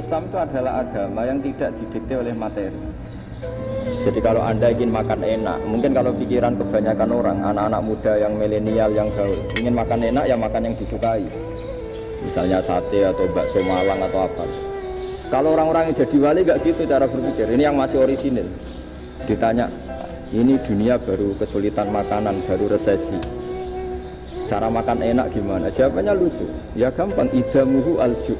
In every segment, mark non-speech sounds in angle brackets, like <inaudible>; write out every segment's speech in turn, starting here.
Islam itu adalah agama yang tidak didikte oleh materi jadi kalau anda ingin makan enak, mungkin kalau pikiran kebanyakan orang, anak-anak muda yang milenial yang gaul, ingin makan enak ya makan yang disukai. Misalnya sate atau bakso Malang atau apa. Kalau orang-orang yang jadi wali gak gitu cara berpikir. Ini yang masih orisinil. Ditanya, ini dunia baru kesulitan makanan, baru resesi. Cara makan enak gimana? Jawabannya lucu. Ya gampang, idamuhu alju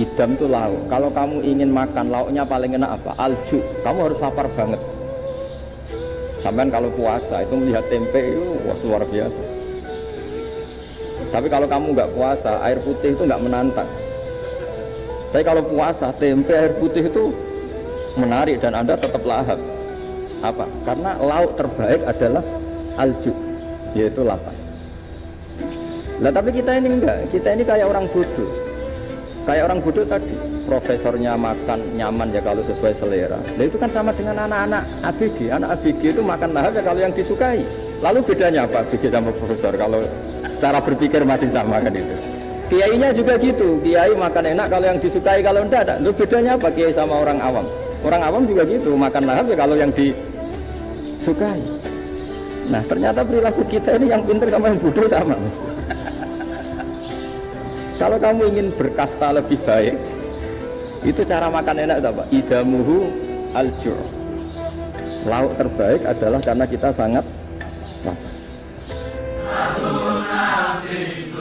idam itu lauk kalau kamu ingin makan lauknya paling enak apa alju kamu harus lapar banget sampai kalau puasa itu melihat tempe itu wah, luar biasa tapi kalau kamu nggak puasa air putih itu nggak menantang. Tapi kalau puasa tempe air putih itu menarik dan anda tetap lahap. Apa? Karena lauk terbaik adalah alju yaitu lapar nah tapi kita ini enggak. Kita ini kayak orang bodoh. Kayak orang bodoh tadi. Profesornya makan nyaman ya kalau sesuai selera. Nah itu kan sama dengan anak-anak ABG anak ABG itu makan lahap ya kalau yang disukai. Lalu bedanya apa ABG sama profesor kalau cara berpikir masih sama kan itu. Kiainya juga gitu. Kiai makan enak kalau yang disukai kalau enggak ada itu bedanya apa kiai sama orang awam? Orang awam juga gitu. Makan lahap ya kalau yang disukai. Nah ternyata perilaku kita ini yang pinter sama yang bodoh sama <laughs> kalau kamu ingin berkasta lebih baik, itu cara makan enak itu apa? Idamuhu aljur. Lauk terbaik adalah karena kita sangat lapar. Amen.